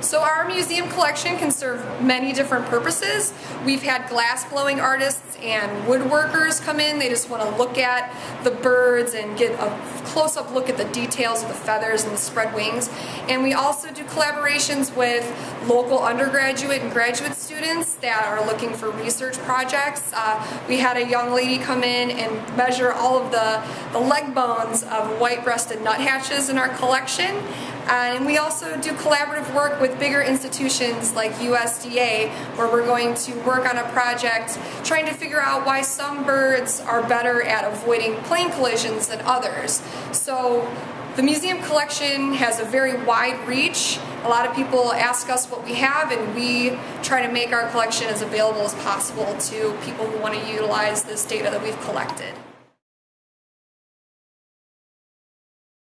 So our museum collection can serve many different purposes. We've had glass blowing artists and woodworkers come in. They just want to look at the birds and get a close-up look at the details of the feathers and the spread wings. And we also do collaborations with local undergraduate and graduate students that are looking for research projects. Uh, we had a young lady come in and measure all of the, the leg bones of white-breasted nuthatches in our collection. And we also do collaborative work with bigger institutions like USDA where we're going to work on a project trying to figure out why some birds are better at avoiding plane collisions than others. So the museum collection has a very wide reach. A lot of people ask us what we have and we try to make our collection as available as possible to people who want to utilize this data that we've collected.